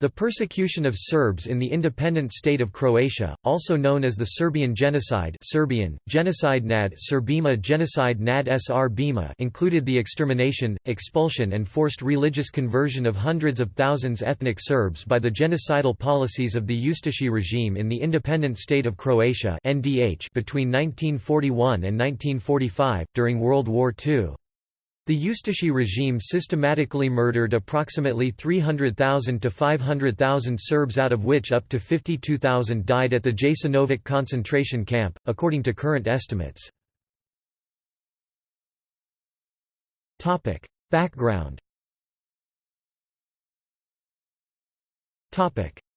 The persecution of Serbs in the independent state of Croatia, also known as the Serbian Genocide Serbian, Genocide nad Serbima Genocide nad Srbima included the extermination, expulsion and forced religious conversion of hundreds of thousands ethnic Serbs by the genocidal policies of the Ustashi regime in the independent state of Croatia NDH between 1941 and 1945, during World War II. The Ustashi regime systematically murdered approximately 300,000 to 500,000 Serbs out of which up to 52,000 died at the Jasenovac concentration camp, according to current estimates. Background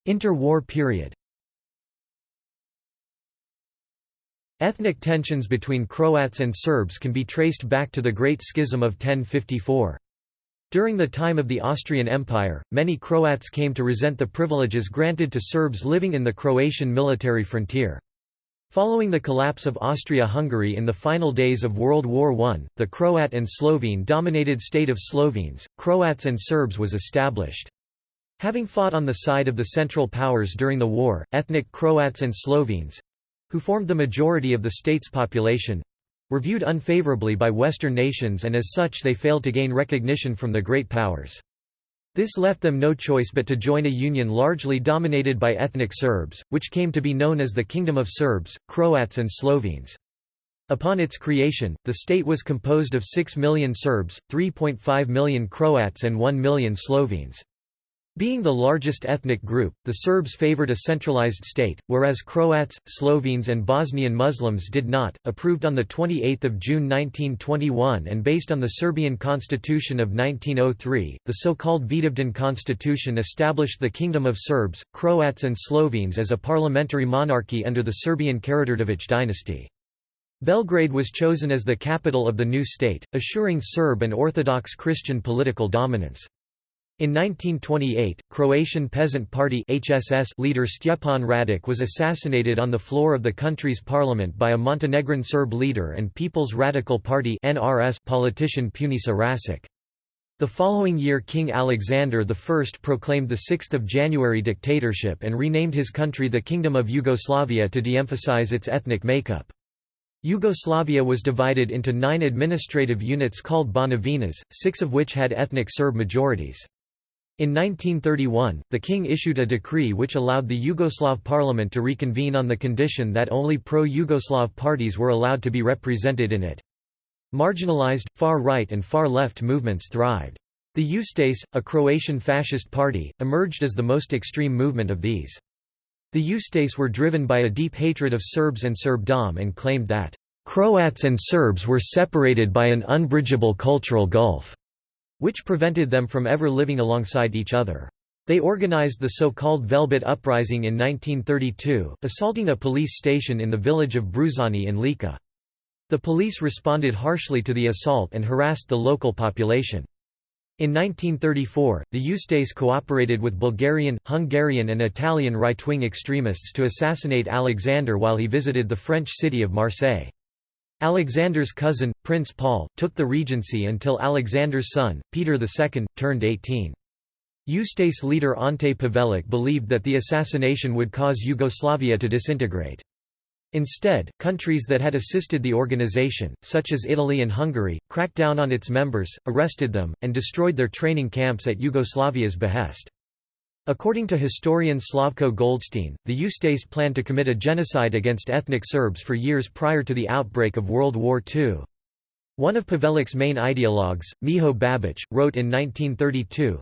Interwar period Ethnic tensions between Croats and Serbs can be traced back to the Great Schism of 1054. During the time of the Austrian Empire, many Croats came to resent the privileges granted to Serbs living in the Croatian military frontier. Following the collapse of Austria-Hungary in the final days of World War I, the Croat and Slovene-dominated state of Slovenes, Croats and Serbs was established. Having fought on the side of the Central Powers during the war, ethnic Croats and Slovenes, who formed the majority of the state's population, were viewed unfavorably by Western nations and as such they failed to gain recognition from the great powers. This left them no choice but to join a union largely dominated by ethnic Serbs, which came to be known as the Kingdom of Serbs, Croats and Slovenes. Upon its creation, the state was composed of 6 million Serbs, 3.5 million Croats and 1 million Slovenes. Being the largest ethnic group, the Serbs favored a centralized state, whereas Croats, Slovenes and Bosnian Muslims did not. Approved on 28 June 1921 and based on the Serbian constitution of 1903, the so-called Vidovdan constitution established the Kingdom of Serbs, Croats and Slovenes as a parliamentary monarchy under the Serbian Karađorđević dynasty. Belgrade was chosen as the capital of the new state, assuring Serb and Orthodox Christian political dominance. In 1928, Croatian Peasant Party HSS leader Stjepan Radic was assassinated on the floor of the country's parliament by a Montenegrin Serb leader and People's Radical Party NRS politician Punisa Rasic. The following year King Alexander I proclaimed the 6 January dictatorship and renamed his country the Kingdom of Yugoslavia to de-emphasize its ethnic makeup. Yugoslavia was divided into nine administrative units called Banovinas, six of which had ethnic Serb majorities. In 1931, the king issued a decree which allowed the Yugoslav parliament to reconvene on the condition that only pro-Yugoslav parties were allowed to be represented in it. Marginalized, far-right and far-left movements thrived. The Ustase, a Croatian fascist party, emerged as the most extreme movement of these. The Ustase were driven by a deep hatred of Serbs and Serbdom and claimed that, "...Croats and Serbs were separated by an unbridgeable cultural gulf." Which prevented them from ever living alongside each other. They organized the so-called Velebit Uprising in 1932, assaulting a police station in the village of Bruzani in Lika. The police responded harshly to the assault and harassed the local population. In 1934, the Ustase cooperated with Bulgarian, Hungarian and Italian right-wing extremists to assassinate Alexander while he visited the French city of Marseille. Alexander's cousin, Prince Paul, took the regency until Alexander's son, Peter II, turned 18. Ustase leader Ante Pavelic believed that the assassination would cause Yugoslavia to disintegrate. Instead, countries that had assisted the organization, such as Italy and Hungary, cracked down on its members, arrested them, and destroyed their training camps at Yugoslavia's behest. According to historian Slavko Goldstein, the Ustase planned to commit a genocide against ethnic Serbs for years prior to the outbreak of World War II. One of Pavelic's main ideologues, Miho Babic, wrote in 1932,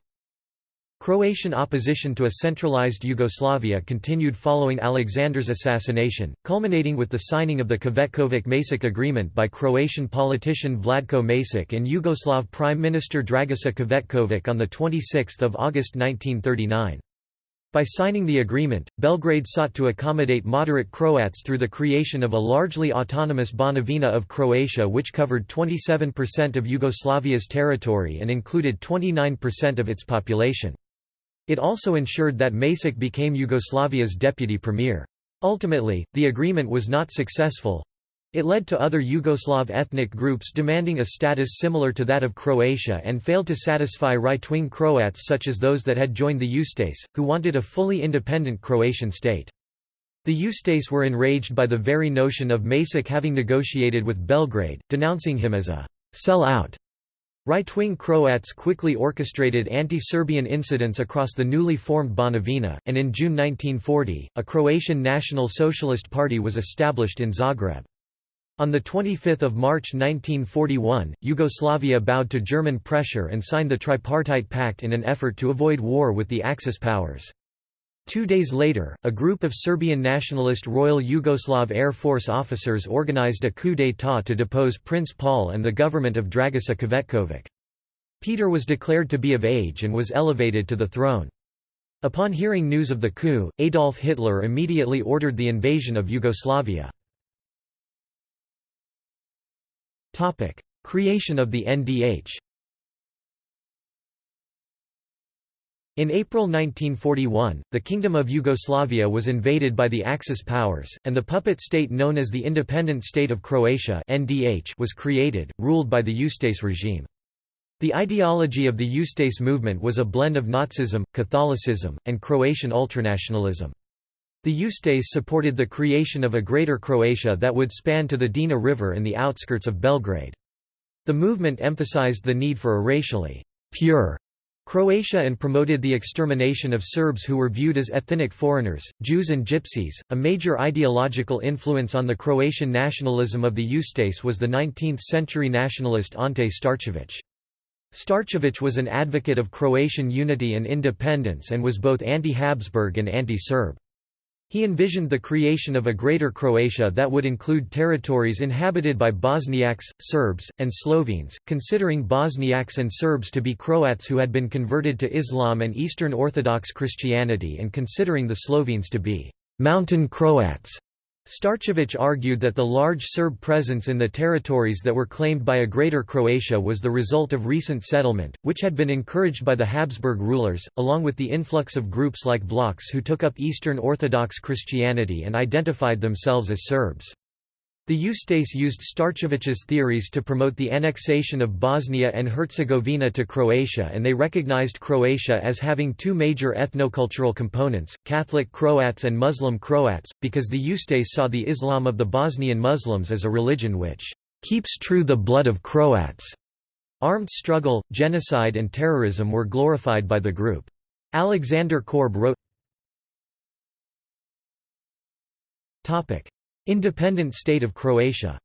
Croatian opposition to a centralized Yugoslavia continued following Alexander's assassination, culminating with the signing of the Cvetkovic-Macek agreement by Croatian politician Vladko Macek and Yugoslav Prime Minister Dragiša Cvetkovic on 26 August 1939. By signing the agreement, Belgrade sought to accommodate moderate Croats through the creation of a largely autonomous Banovina of Croatia which covered 27% of Yugoslavia's territory and included 29% of its population. It also ensured that Macek became Yugoslavia's deputy premier. Ultimately, the agreement was not successful. It led to other Yugoslav ethnic groups demanding a status similar to that of Croatia and failed to satisfy right-wing Croats such as those that had joined the Ustase, who wanted a fully independent Croatian state. The Ustase were enraged by the very notion of Macek having negotiated with Belgrade, denouncing him as a «sell-out». Right-wing Croats quickly orchestrated anti-Serbian incidents across the newly formed Banovina, and in June 1940, a Croatian National Socialist Party was established in Zagreb. On 25 March 1941, Yugoslavia bowed to German pressure and signed the Tripartite Pact in an effort to avoid war with the Axis powers. Two days later, a group of Serbian nationalist Royal Yugoslav Air Force officers organized a coup d'état to depose Prince Paul and the government of Dragiša Cvetković. Peter was declared to be of age and was elevated to the throne. Upon hearing news of the coup, Adolf Hitler immediately ordered the invasion of Yugoslavia. Creation of the NDH In April 1941, the Kingdom of Yugoslavia was invaded by the Axis powers, and the puppet state known as the Independent State of Croatia was created, ruled by the Ustase regime. The ideology of the Ustase movement was a blend of Nazism, Catholicism, and Croatian ultranationalism. The Ustase supported the creation of a Greater Croatia that would span to the Drina River in the outskirts of Belgrade. The movement emphasized the need for a racially pure Croatia and promoted the extermination of Serbs who were viewed as ethnic foreigners, Jews and Gypsies. A major ideological influence on the Croatian nationalism of the Ustase was the 19th century nationalist Ante Starčević. Starčević was an advocate of Croatian unity and independence and was both anti-Habsburg and anti-Serb. He envisioned the creation of a Greater Croatia that would include territories inhabited by Bosniaks, Serbs, and Slovenes, considering Bosniaks and Serbs to be Croats who had been converted to Islam and Eastern Orthodox Christianity and considering the Slovenes to be «mountain Croats». Starčević argued that the large Serb presence in the territories that were claimed by a Greater Croatia was the result of recent settlement, which had been encouraged by the Habsburg rulers, along with the influx of groups like Vlachs who took up Eastern Orthodox Christianity and identified themselves as Serbs. The Ustase used Starčević's theories to promote the annexation of Bosnia and Herzegovina to Croatia and they recognized Croatia as having two major ethnocultural components, Catholic Croats and Muslim Croats, because the Ustase saw the Islam of the Bosnian Muslims as a religion which keeps true the blood of Croats. Armed struggle, genocide and terrorism were glorified by the group. Alexander Korb wrote Independent state of Croatia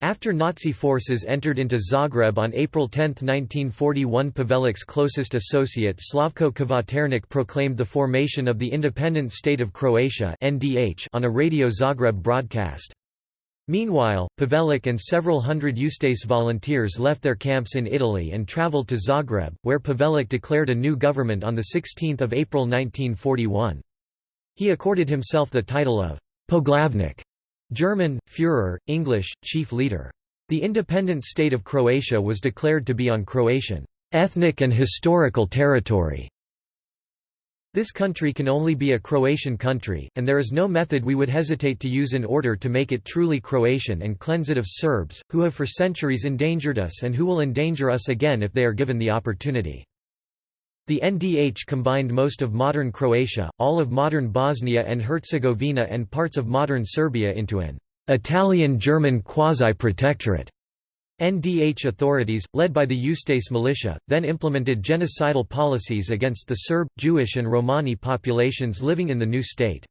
After Nazi forces entered into Zagreb on April 10, 1941 Pavelic's closest associate Slavko Kvaternik proclaimed the formation of the independent state of Croatia on a Radio Zagreb broadcast. Meanwhile, Pavelic and several hundred Ustase volunteers left their camps in Italy and travelled to Zagreb, where Pavelic declared a new government on 16 April 1941. He accorded himself the title of Poglavnik, German, Führer, English, chief leader. The independent state of Croatia was declared to be on Croatian ethnic and historical territory. This country can only be a Croatian country, and there is no method we would hesitate to use in order to make it truly Croatian and cleanse it of Serbs, who have for centuries endangered us and who will endanger us again if they are given the opportunity. The NDH combined most of modern Croatia, all of modern Bosnia and Herzegovina and parts of modern Serbia into an Italian-German quasi-protectorate. NDH authorities, led by the Ustase militia, then implemented genocidal policies against the Serb, Jewish and Romani populations living in the new state.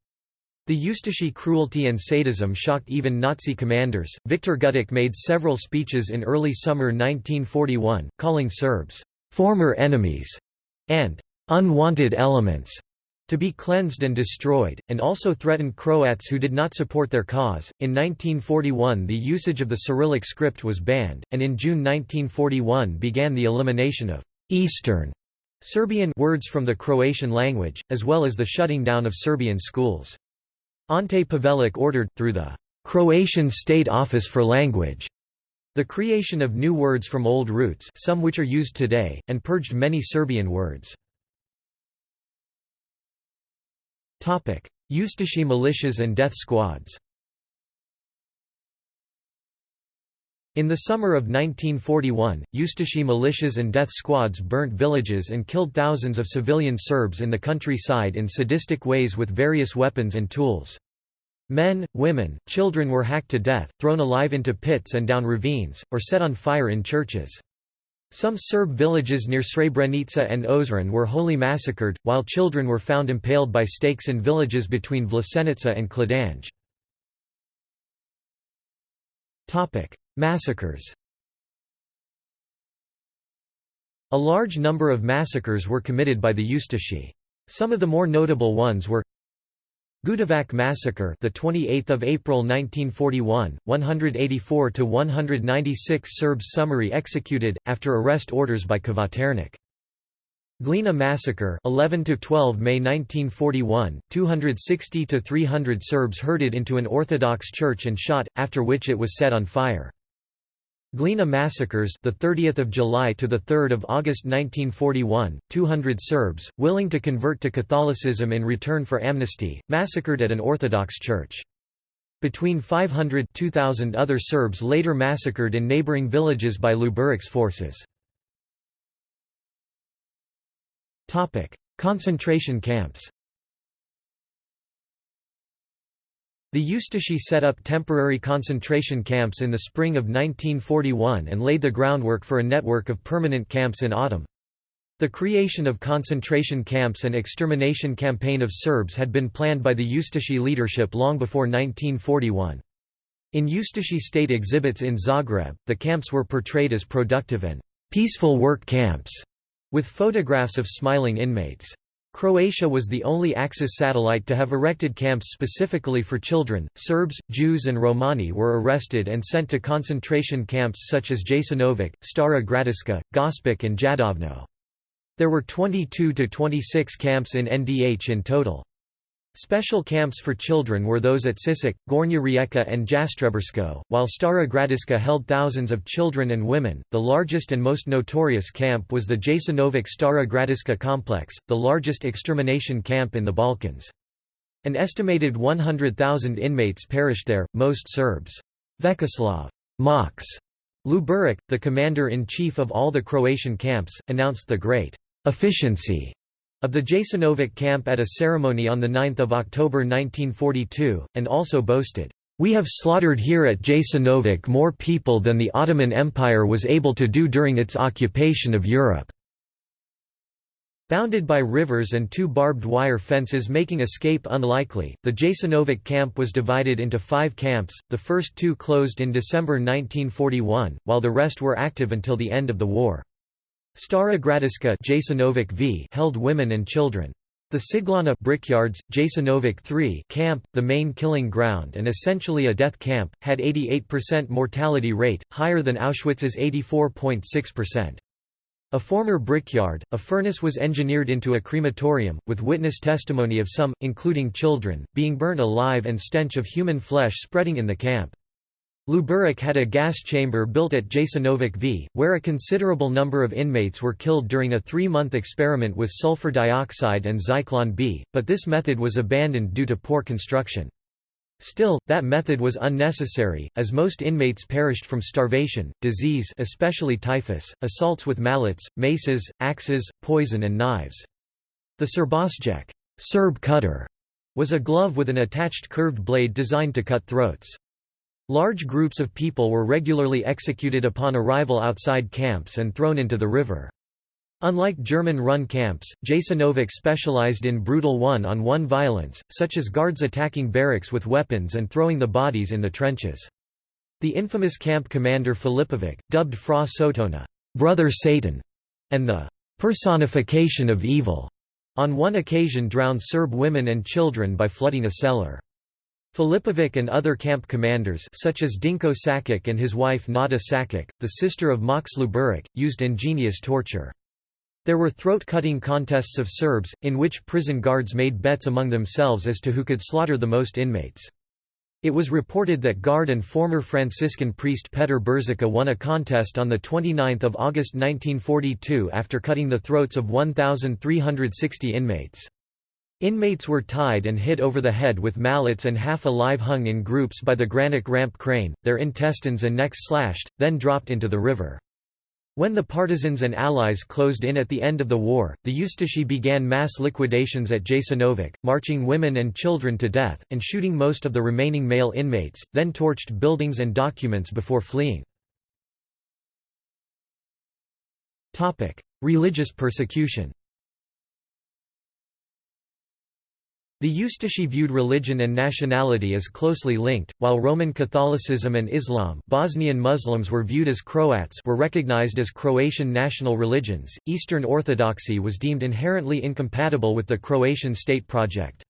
The Ustashi cruelty and sadism shocked even Nazi commanders. Viktor Gutic made several speeches in early summer 1941, calling Serbs former enemies and unwanted elements to be cleansed and destroyed, and also threatened Croats who did not support their cause. In 1941, the usage of the Cyrillic script was banned, and in June 1941 began the elimination of Eastern Serbian words from the Croatian language, as well as the shutting down of Serbian schools. Ante Pavelic ordered, through the Croatian State Office for Language, the creation of new words from old roots some which are used today, and purged many Serbian words. Ustashi militias and death squads In the summer of 1941, Ustashi militias and death squads burnt villages and killed thousands of civilian Serbs in the countryside in sadistic ways with various weapons and tools. Men, women, children were hacked to death, thrown alive into pits and down ravines, or set on fire in churches. Some Serb villages near Srebrenica and Ozren were wholly massacred, while children were found impaled by stakes in villages between Vlasenica and Kladanj. Massacres A large number of massacres were committed by the Ustashi. Some of the more notable ones were Gudovac massacre, the 28th of April 1941, 184 to 196 Serbs summary executed after arrest orders by Kvaternik. Glina massacre, 11 to 12 May 1941, 260 to 300 Serbs herded into an Orthodox church and shot after which it was set on fire. Glina massacres, the 30th of July to the 3rd of August 1941, 200 Serbs willing to convert to Catholicism in return for amnesty, massacred at an Orthodox church. Between 500 2000 other Serbs later massacred in neighboring villages by Luburic's forces. Topic: Concentration camps. The Ustashi set up temporary concentration camps in the spring of 1941 and laid the groundwork for a network of permanent camps in autumn. The creation of concentration camps and extermination campaign of Serbs had been planned by the Ustashi leadership long before 1941. In Ustashi state exhibits in Zagreb, the camps were portrayed as productive and peaceful work camps, with photographs of smiling inmates. Croatia was the only Axis satellite to have erected camps specifically for children. Serbs, Jews, and Romani were arrested and sent to concentration camps such as Jasenovac, Stara Gradiška, Gospic, and Jadovno. There were 22 to 26 camps in NDH in total. Special camps for children were those at Sisak, Gornja Rijeka and Jastrebarsko, while Stara Gradiška held thousands of children and women. The largest and most notorious camp was the Jasenovac Stara Gradiška complex, the largest extermination camp in the Balkans. An estimated 100,000 inmates perished there, most Serbs. Vjekoslav Max Luburic, the commander-in-chief of all the Croatian camps, announced the great efficiency of the Jasenovac camp at a ceremony on 9 October 1942, and also boasted, "...we have slaughtered here at Jasenovac more people than the Ottoman Empire was able to do during its occupation of Europe." Bounded by rivers and two barbed wire fences making escape unlikely, the Jasenovac camp was divided into five camps, the first two closed in December 1941, while the rest were active until the end of the war. Stara Gradiška Jasenovac v held women and children. The Ciglana brickyards, Jasenovac 3 camp, the main killing ground and essentially a death camp, had 88% mortality rate, higher than Auschwitz's 84.6%. A former brickyard, a furnace was engineered into a crematorium, with witness testimony of some, including children, being burnt alive and stench of human flesh spreading in the camp. Luburic had a gas chamber built at Jasenovac V, where a considerable number of inmates were killed during a three-month experiment with sulfur dioxide and Zyklon B, but this method was abandoned due to poor construction. Still, that method was unnecessary, as most inmates perished from starvation, disease especially typhus, assaults with mallets, maces, axes, poison and knives. The Srbosjek Serb cutter", was a glove with an attached curved blade designed to cut throats. Large groups of people were regularly executed upon arrival outside camps and thrown into the river. Unlike German-run camps, Jasenovac specialized in brutal one-on-one violence, such as guards attacking barracks with weapons and throwing the bodies in the trenches. The infamous camp commander Filipovic, dubbed Fra Sotona, brother Satan, and the personification of evil, on one occasion drowned Serb women and children by flooding a cellar. Filipovic and other camp commanders such as Dinko Sakic and his wife Nada Sakic, the sister of Max Luburic, used ingenious torture. There were throat-cutting contests of Serbs, in which prison guards made bets among themselves as to who could slaughter the most inmates. It was reported that guard and former Franciscan priest Petr Brzica won a contest on 29 August 1942 after cutting the throats of 1,360 inmates. Inmates were tied and hit over the head with mallets and half alive hung in groups by the granite ramp crane, their intestines and necks slashed, then dropped into the river. When the partisans and allies closed in at the end of the war, the Ustashi began mass liquidations at Jasenovac, marching women and children to death, and shooting most of the remaining male inmates, then torched buildings and documents before fleeing. Religious persecution The Ustashi viewed religion and nationality as closely linked, while Roman Catholicism and Islam Bosnian Muslims were viewed as Croats were recognized as Croatian national religions. Eastern Orthodoxy was deemed inherently incompatible with the Croatian state project.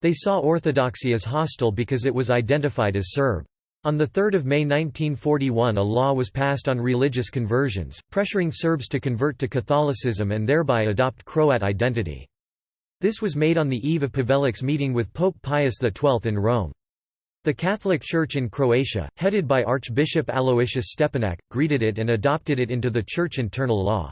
They saw Orthodoxy as hostile because it was identified as Serb. On 3 May 1941 a law was passed on religious conversions, pressuring Serbs to convert to Catholicism and thereby adopt Croat identity. This was made on the eve of Pavelic's meeting with Pope Pius XII in Rome. The Catholic Church in Croatia, headed by Archbishop Aloysius Stepinac, greeted it and adopted it into the church internal law.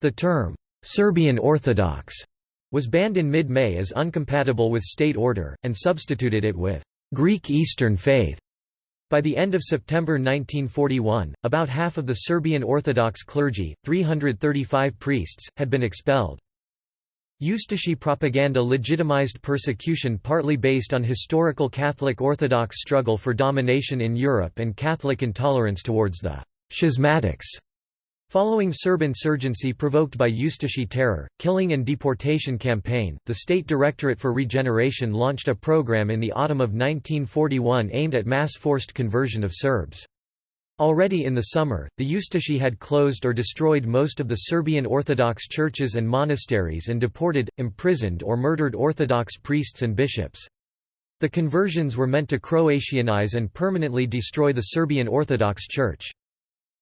The term, "'Serbian Orthodox' was banned in mid-May as uncompatible with state order, and substituted it with "'Greek Eastern Faith' By the end of September 1941, about half of the Serbian Orthodox clergy, 335 priests, had been expelled. Ustashi propaganda legitimized persecution partly based on historical Catholic Orthodox struggle for domination in Europe and Catholic intolerance towards the «schismatics». Following Serb insurgency provoked by Ustashi terror, killing and deportation campaign, the State Directorate for Regeneration launched a program in the autumn of 1941 aimed at mass forced conversion of Serbs. Already in the summer, the Ustashi had closed or destroyed most of the Serbian Orthodox churches and monasteries and deported, imprisoned or murdered Orthodox priests and bishops. The conversions were meant to Croatianize and permanently destroy the Serbian Orthodox Church.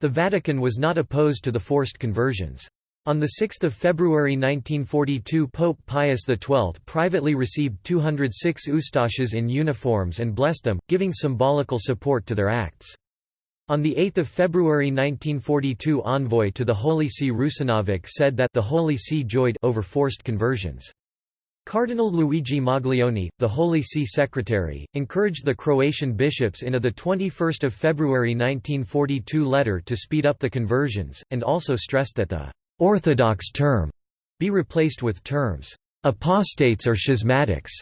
The Vatican was not opposed to the forced conversions. On 6 February 1942 Pope Pius XII privately received 206 Ustashas in uniforms and blessed them, giving symbolical support to their acts. On 8 February 1942 envoy to the Holy See Rusinovic said that the Holy See joyed over forced conversions. Cardinal Luigi Maglione, the Holy See secretary, encouraged the Croatian bishops in a 21 February 1942 letter to speed up the conversions, and also stressed that the «orthodox» term be replaced with terms «apostates» or schismatics.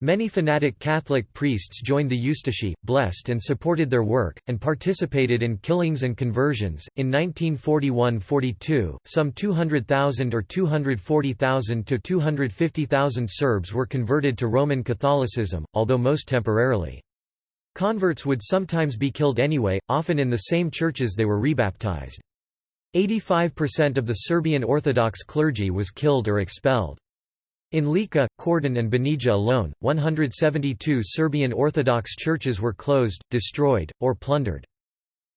Many fanatic Catholic priests joined the Ustashi, blessed and supported their work, and participated in killings and conversions. In 1941 42, some 200,000 or 240,000 to 250,000 Serbs were converted to Roman Catholicism, although most temporarily. Converts would sometimes be killed anyway, often in the same churches they were rebaptized. 85% of the Serbian Orthodox clergy was killed or expelled. In Lika, Kordun and Banija alone, 172 Serbian Orthodox churches were closed, destroyed, or plundered.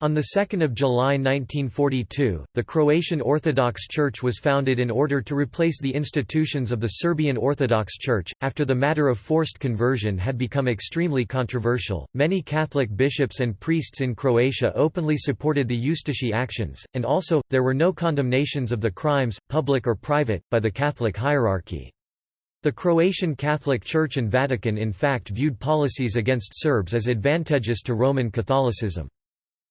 On 2 July 1942, the Croatian Orthodox Church was founded in order to replace the institutions of the Serbian Orthodox Church. After the matter of forced conversion had become extremely controversial, many Catholic bishops and priests in Croatia openly supported the Ustashi actions, and also, there were no condemnations of the crimes, public or private, by the Catholic hierarchy. The Croatian Catholic Church and Vatican in fact viewed policies against Serbs as advantageous to Roman Catholicism.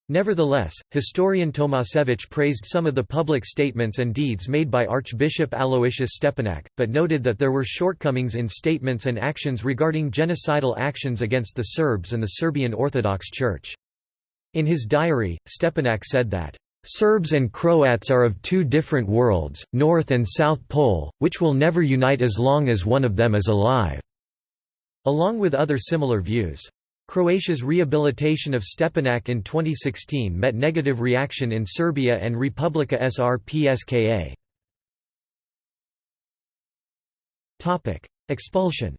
Nevertheless, historian Tomasevic praised some of the public statements and deeds made by Archbishop Aloysius Stepinac, but noted that there were shortcomings in statements and actions regarding genocidal actions against the Serbs and the Serbian Orthodox Church. In his diary, Stepinac said that Serbs and Croats are of two different worlds, North and South Pole, which will never unite as long as one of them is alive." Along with other similar views. Croatia's rehabilitation of Stepinac in 2016 met negative reaction in Serbia and Republika Srpska. Expulsion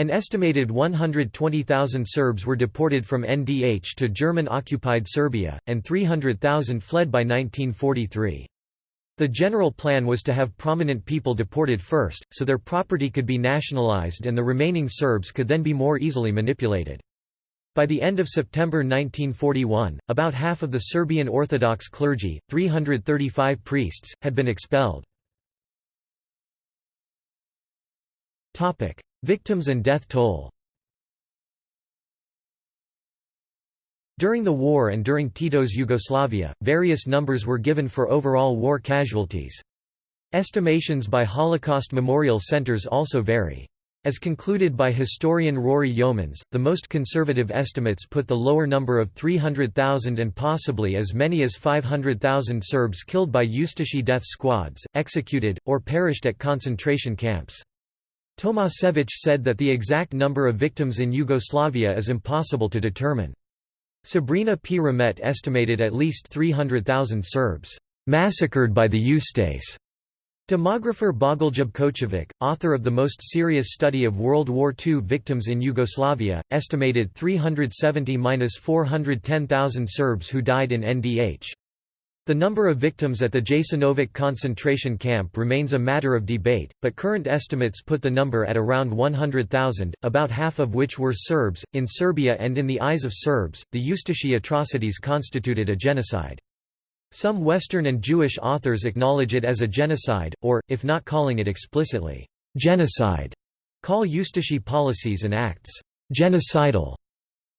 An estimated 120,000 Serbs were deported from NDH to German-occupied Serbia, and 300,000 fled by 1943. The general plan was to have prominent people deported first, so their property could be nationalized and the remaining Serbs could then be more easily manipulated. By the end of September 1941, about half of the Serbian Orthodox clergy, 335 priests, had been expelled. Victims and death toll During the war and during Tito's Yugoslavia, various numbers were given for overall war casualties. Estimations by Holocaust memorial centers also vary. As concluded by historian Rory Yeomans, the most conservative estimates put the lower number of 300,000 and possibly as many as 500,000 Serbs killed by Ustashi death squads, executed, or perished at concentration camps. Tomasevic said that the exact number of victims in Yugoslavia is impossible to determine. Sabrina P. Ramet estimated at least 300,000 Serbs massacred by the Ustase. Demographer Bogoljub Kočović, author of the most serious study of World War II victims in Yugoslavia, estimated 370–410,000 Serbs who died in NDH. The number of victims at the Jasenovac concentration camp remains a matter of debate, but current estimates put the number at around 100,000, about half of which were Serbs. In Serbia and in the eyes of Serbs, the Ustashi atrocities constituted a genocide. Some Western and Jewish authors acknowledge it as a genocide, or, if not calling it explicitly, genocide, call Ustashi policies and acts genocidal.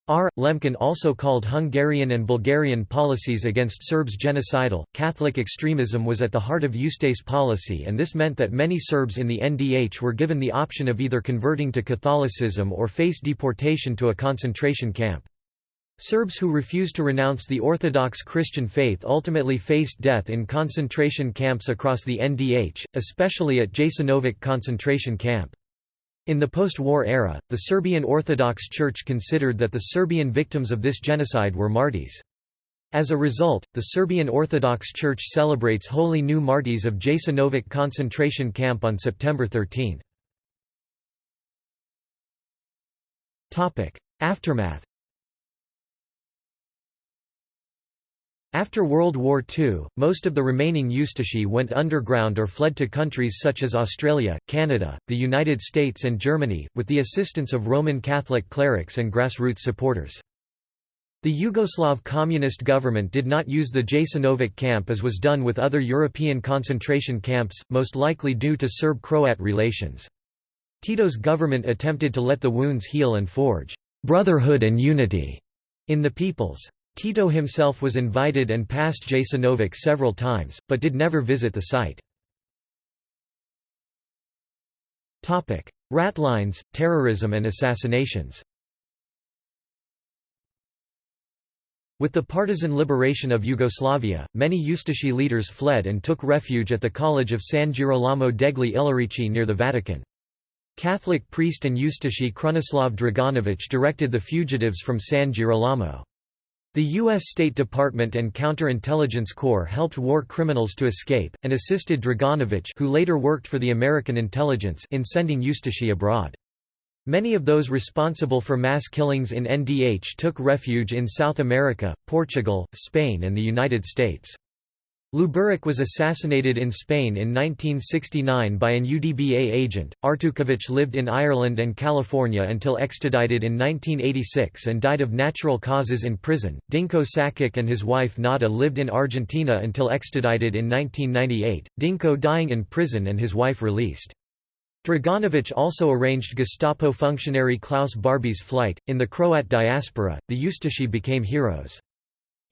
R. Lemkin also called Hungarian and Bulgarian policies against Serbs genocidal. Catholic extremism was at the heart of Ustase policy, and this meant that many Serbs in the NDH were given the option of either converting to Catholicism or face deportation to a concentration camp. Serbs who refused to renounce the Orthodox Christian faith ultimately faced death in concentration camps across the NDH, especially at Jasenovac concentration camp. In the post-war era, the Serbian Orthodox Church considered that the Serbian victims of this genocide were martyrs. As a result, the Serbian Orthodox Church celebrates Holy New Martyrs of Jasenovac concentration camp on September 13. Aftermath After World War II, most of the remaining Ustashi went underground or fled to countries such as Australia, Canada, the United States and Germany, with the assistance of Roman Catholic clerics and grassroots supporters. The Yugoslav communist government did not use the Jasenovac camp as was done with other European concentration camps, most likely due to Serb-Croat relations. Tito's government attempted to let the wounds heal and forge «brotherhood and unity» in the peoples. Tito himself was invited and passed Jasenovac several times, but did never visit the site. Ratlines, terrorism and assassinations With the partisan liberation of Yugoslavia, many Ustashi leaders fled and took refuge at the College of San Girolamo degli Ilirici near the Vatican. Catholic priest and Ustashi Krunoslav Draganović directed the fugitives from San Girolamo. The U.S. State Department and Counterintelligence Corps helped war criminals to escape, and assisted Draganović who later worked for the American intelligence in sending Ustashi abroad. Many of those responsible for mass killings in NDH took refuge in South America, Portugal, Spain and the United States. Luburic was assassinated in Spain in 1969 by an UDBA agent. Artukovic lived in Ireland and California until extradited in 1986 and died of natural causes in prison. Dinko Sakic and his wife Nada lived in Argentina until extradited in 1998, Dinko dying in prison and his wife released. Draganovic also arranged Gestapo functionary Klaus Barbie's flight. In the Croat diaspora, the Ustashi became heroes.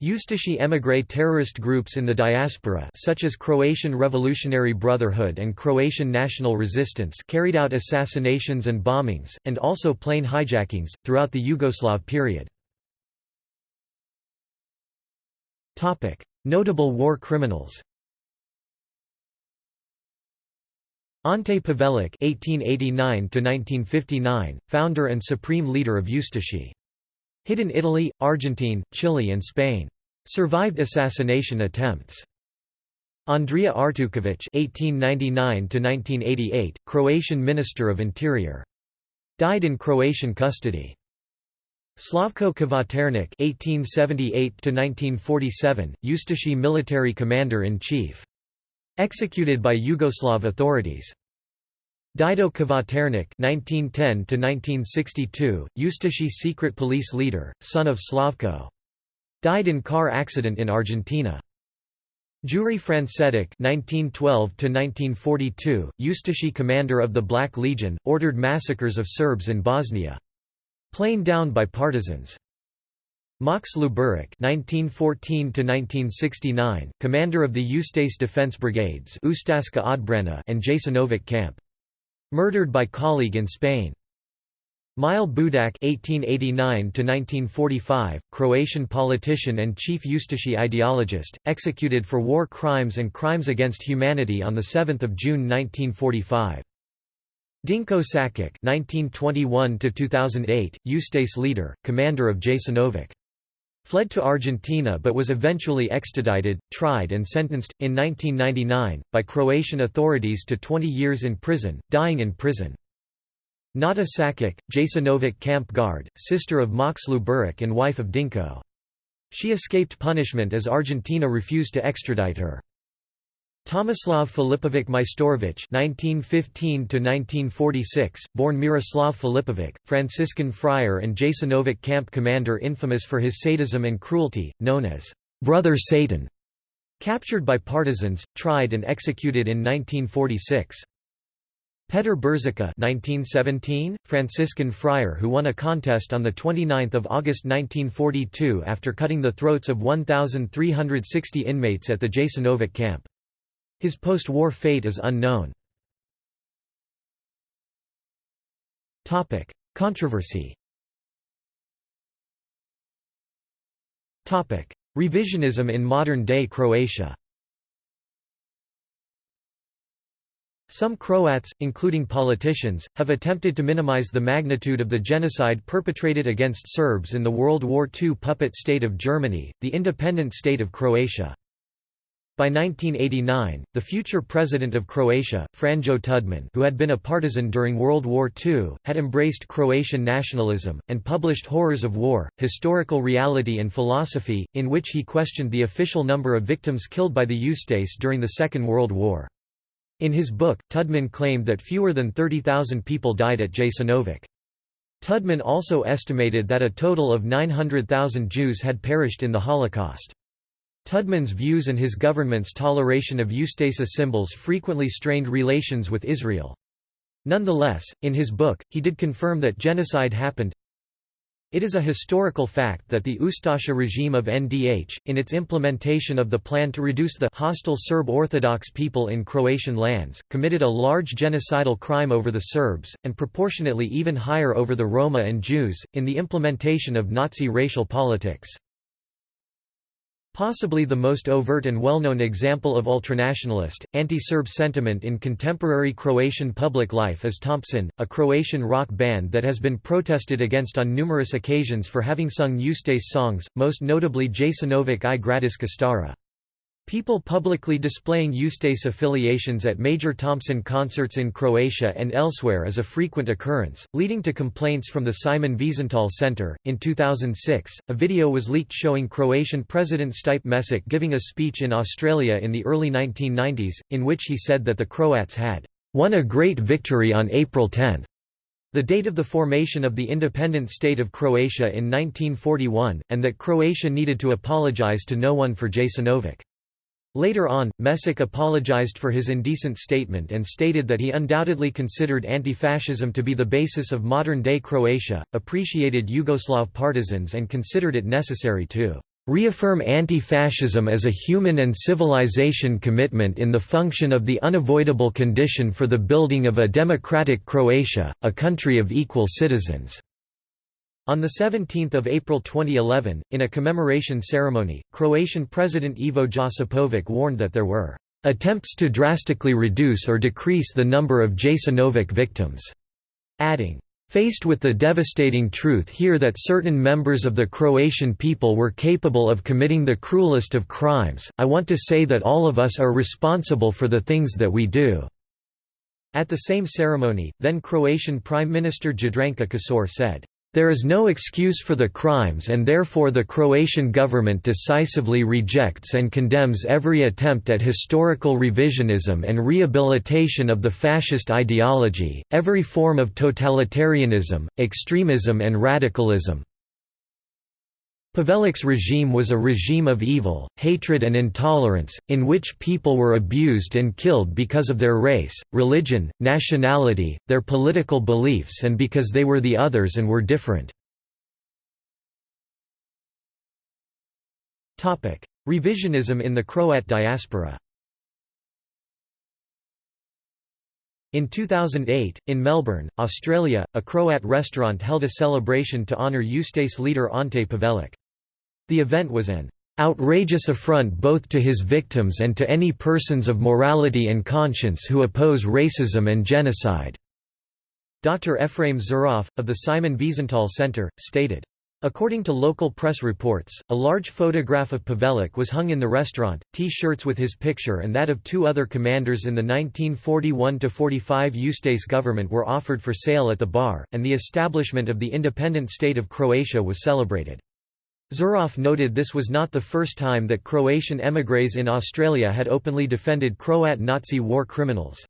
Ustashi émigré terrorist groups in the diaspora such as Croatian Revolutionary Brotherhood and Croatian National Resistance carried out assassinations and bombings, and also plane hijackings, throughout the Yugoslav period. Notable war criminals Ante Pavelic (1889–1959), founder and supreme leader of Ustashi. Hid in Italy, Argentine, Chile and Spain. Survived assassination attempts. Andrija Artuković (1899–1988), Croatian Minister of Interior, died in Croatian custody. Slavko Kvaternik (1878–1947), Ustashi military commander-in-chief, executed by Yugoslav authorities. Dido Kvaternik (1910–1962), Ustashi secret police leader, son of Slavko. Died in car accident in Argentina. Jure Francetic (1912–1942), Ustashi commander of the Black Legion, ordered massacres of Serbs in Bosnia. Plain down by partisans. Max Luburic (1914–1969), commander of the Ustase Defense Brigades Ustaška odbrana and Jasenovac camp. Murdered by colleague in Spain. Mile Budak (1889–1945), Croatian politician and chief Ustashi ideologist, executed for war crimes and crimes against humanity on the 7th of June 1945. Dinko Sakic (1921–2008), Ustase leader, commander of Jasenovac. Fled to Argentina but was eventually extradited, tried and sentenced, in 1999, by Croatian authorities to 20 years in prison, dying in prison. Nada Sakic, Jasenovac camp guard, sister of Max Luburic and wife of Dinko. She escaped punishment as Argentina refused to extradite her. Tomislav Filipovic Majstorovic (1915–1946), born Miroslav Filipovic, Franciscan friar and Jasenovac camp commander, infamous for his sadism and cruelty, known as "Brother Satan," captured by partisans, tried and executed in 1946. Petr Brzica 1917, Franciscan friar who won a contest on 29 August 1942 after cutting the throats of 1,360 inmates at the Jasenovac camp. His post-war fate is unknown. Controversy Revisionism in modern-day Croatia Some Croats, including politicians, have attempted to minimize the magnitude of the genocide perpetrated against Serbs in the World War II puppet state of Germany, the independent state of Croatia. By 1989, the future president of Croatia, Franjo Tudman who had been a partisan during World War II, had embraced Croatian nationalism, and published Horrors of War, Historical Reality and Philosophy, in which he questioned the official number of victims killed by the Ustase during the Second World War. In his book, Tudman claimed that fewer than 30,000 people died at Jasenovac. Tudman also estimated that a total of 900,000 Jews had perished in the Holocaust. Tudman's views and his government's toleration of Ustasa symbols frequently strained relations with Israel. Nonetheless, in his book, he did confirm that genocide happened. It is a historical fact that the Ustasha regime of NDH, in its implementation of the plan to reduce the hostile Serb Orthodox people in Croatian lands, committed a large genocidal crime over the Serbs, and proportionately even higher over the Roma and Jews, in the implementation of Nazi racial politics. Possibly the most overt and well-known example of ultranationalist, anti-Serb sentiment in contemporary Croatian public life is Thompson, a Croatian rock band that has been protested against on numerous occasions for having sung Ustase songs, most notably Jasenovac i Gradiska Stara. People publicly displaying Ustase affiliations at major Thompson concerts in Croatia and elsewhere is a frequent occurrence, leading to complaints from the Simon Wiesenthal Center. In 2006, a video was leaked showing Croatian President Stipe Mesic giving a speech in Australia in the early 1990s, in which he said that the Croats had won a great victory on April 10. The date of the formation of the independent state of Croatia in 1941, and that Croatia needed to apologize to no one for Jasenovac. Later on, Mesic apologized for his indecent statement and stated that he undoubtedly considered anti-fascism to be the basis of modern-day Croatia, appreciated Yugoslav partisans and considered it necessary to reaffirm anti-fascism as a human and civilization commitment in the function of the unavoidable condition for the building of a democratic Croatia, a country of equal citizens." On 17 April 2011, in a commemoration ceremony, Croatian President Ivo Josipovic warned that there were "...attempts to drastically reduce or decrease the number of Jasenovac victims," adding, Faced with the devastating truth here that certain members of the Croatian people were capable of committing the cruelest of crimes, I want to say that all of us are responsible for the things that we do." At the same ceremony, then Croatian Prime Minister Jadranka Kosor said, there is no excuse for the crimes and therefore the Croatian government decisively rejects and condemns every attempt at historical revisionism and rehabilitation of the fascist ideology, every form of totalitarianism, extremism and radicalism. Pavelic's regime was a regime of evil, hatred and intolerance, in which people were abused and killed because of their race, religion, nationality, their political beliefs and because they were the others and were different. Revisionism in the Croat diaspora In 2008, in Melbourne, Australia, a Croat restaurant held a celebration to honour Ustase leader Ante Pavelic. The event was an outrageous affront both to his victims and to any persons of morality and conscience who oppose racism and genocide." Dr. Ephraim Zuroff, of the Simon Wiesenthal Center, stated, According to local press reports, a large photograph of Pavelic was hung in the restaurant, T-shirts with his picture and that of two other commanders in the 1941–45 Ustase government were offered for sale at the bar, and the establishment of the independent state of Croatia was celebrated. Zuroff noted this was not the first time that Croatian émigrés in Australia had openly defended Croat Nazi war criminals.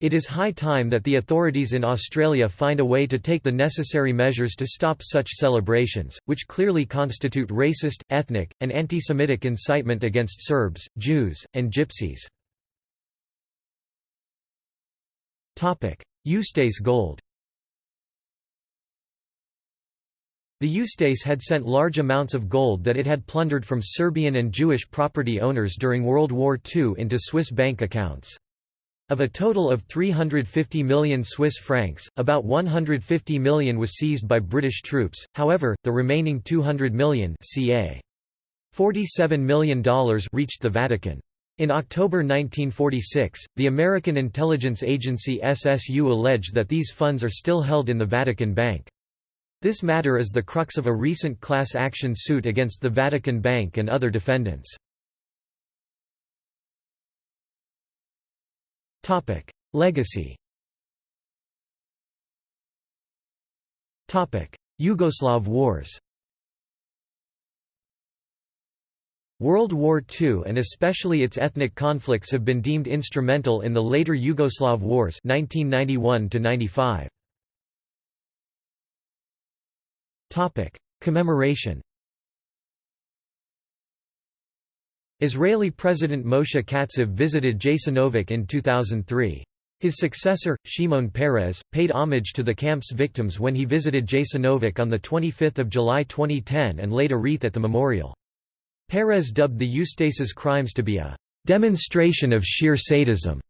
It is high time that the authorities in Australia find a way to take the necessary measures to stop such celebrations, which clearly constitute racist, ethnic, and anti-Semitic incitement against Serbs, Jews, and Gypsies. Ustase gold The Ustase had sent large amounts of gold that it had plundered from Serbian and Jewish property owners during World War II into Swiss bank accounts. Of a total of 350 million Swiss francs, about 150 million was seized by British troops, however, the remaining 200 million ca. $47 million reached the Vatican. In October 1946, the American intelligence agency SSU alleged that these funds are still held in the Vatican Bank. This matter is the crux of a recent class action suit against the Vatican Bank and other defendants. Topic: Legacy Topic: Yugoslav wars World War II and especially its ethnic conflicts have been deemed instrumental in the later Yugoslav wars 1991 -95. Topic: Commemoration. Israeli President Moshe Katsav visited Jasenovac in 2003. His successor, Shimon Peres, paid homage to the camp's victims when he visited Jasenovac on 25 July 2010 and laid a wreath at the memorial. Peres dubbed the Ustase's crimes to be a demonstration of sheer sadism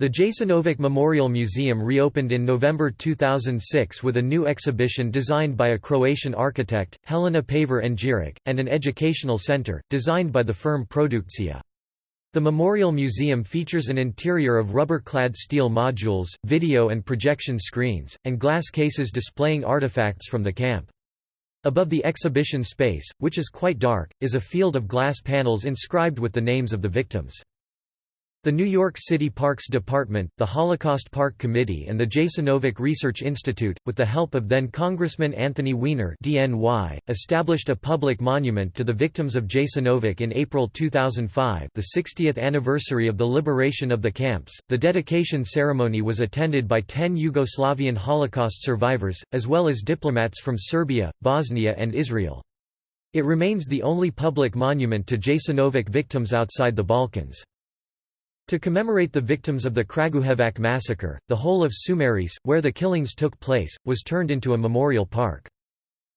the Jasenovac Memorial Museum reopened in November 2006 with a new exhibition designed by a Croatian architect, Helena Paver Anđirić, and an educational center, designed by the firm Produkcija. The Memorial Museum features an interior of rubber-clad steel modules, video and projection screens, and glass cases displaying artifacts from the camp. Above the exhibition space, which is quite dark, is a field of glass panels inscribed with the names of the victims. The New York City Parks Department, the Holocaust Park Committee and the Jasenovac Research Institute, with the help of then-Congressman Anthony Weiner DNY, established a public monument to the victims of Jasenovac in April 2005 the 60th anniversary of the liberation of the camps. The dedication ceremony was attended by ten Yugoslavian Holocaust survivors, as well as diplomats from Serbia, Bosnia and Israel. It remains the only public monument to Jasenovac victims outside the Balkans. To commemorate the victims of the Kragujevac massacre, the whole of Sumarice, where the killings took place, was turned into a memorial park.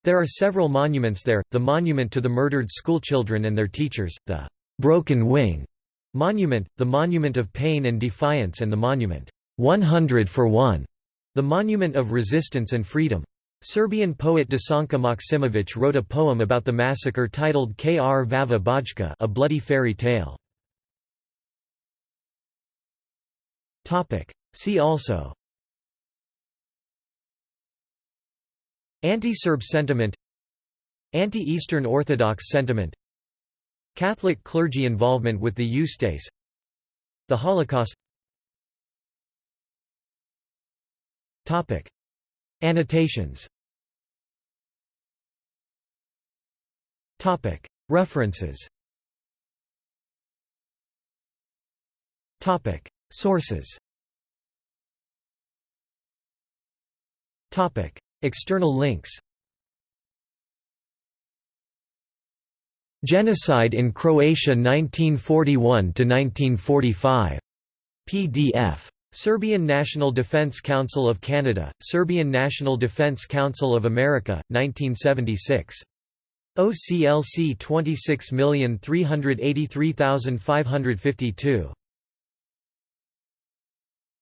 There are several monuments there, the monument to the murdered schoolchildren and their teachers, the «Broken Wing» monument, the Monument of Pain and Defiance and the monument «100 for One», the Monument of Resistance and Freedom. Serbian poet Desanka Maksimovic wrote a poem about the massacre titled Krvava Bajka a bloody fairy tale. See also. Anti-Serb sentiment. Anti-Eastern Orthodox sentiment. Catholic clergy involvement with the Ustase The Holocaust. Topic. Annotations. Topic. References. Topic. Sources Topic. External links Genocide in Croatia 1941–1945. PDF. Serbian National Defense Council of Canada, Serbian National Defense Council of America, 1976. OCLC 26383552.